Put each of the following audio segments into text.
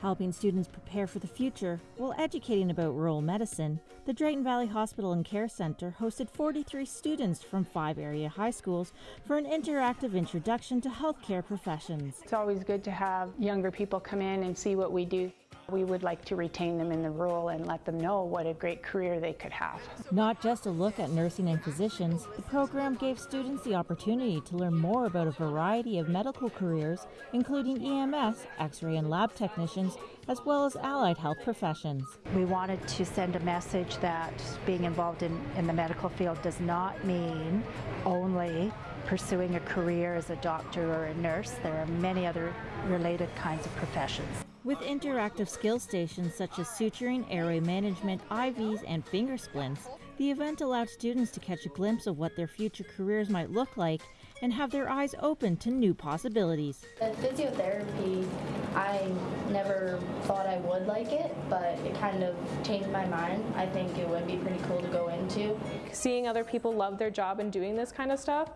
Helping students prepare for the future while educating about rural medicine, the Drayton Valley Hospital and Care Center hosted 43 students from five area high schools for an interactive introduction to healthcare professions. It's always good to have younger people come in and see what we do. We would like to retain them in the role and let them know what a great career they could have. Not just a look at nursing and physicians, the program gave students the opportunity to learn more about a variety of medical careers, including EMS, x ray, and lab technicians, as well as allied health professions. We wanted to send a message that being involved in, in the medical field does not mean only pursuing a career as a doctor or a nurse. There are many other related kinds of professions. With interactive skill stations such as suturing, airway management, IVs, and finger splints, the event allowed students to catch a glimpse of what their future careers might look like and have their eyes open to new possibilities. The physiotherapy, I never thought I would like it, but it kind of changed my mind. I think it would be pretty cool to go into. Seeing other people love their job and doing this kind of stuff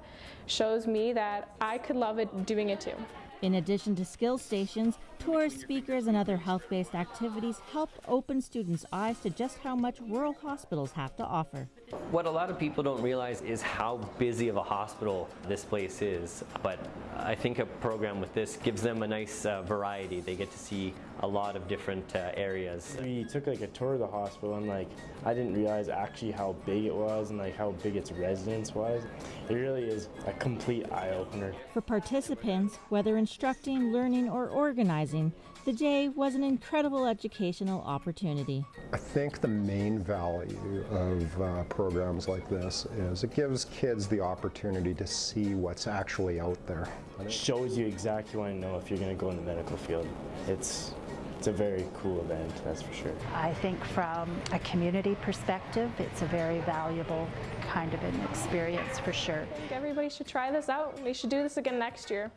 shows me that I could love it doing it too. In addition to skill stations, tours, speakers, and other health based activities help open students' eyes to just how much rural hospitals have to offer. What a lot of people don't realize is how busy of a hospital this place is, but I think a program with this gives them a nice uh, variety. They get to see a lot of different uh, areas. We took like a tour of the hospital and like I didn't realize actually how big it was and like how big its residence was. It really is a complete eye-opener. For participants, whether instructing, learning, or organizing, the day was an incredible educational opportunity. I think the main value of uh, programs like this is it gives kids the opportunity to see what's actually out there. It shows you exactly what to know if you're going to go in the medical field. It's it's a very cool event, that's for sure. I think from a community perspective, it's a very valuable kind of an experience for sure. I think everybody should try this out. We should do this again next year.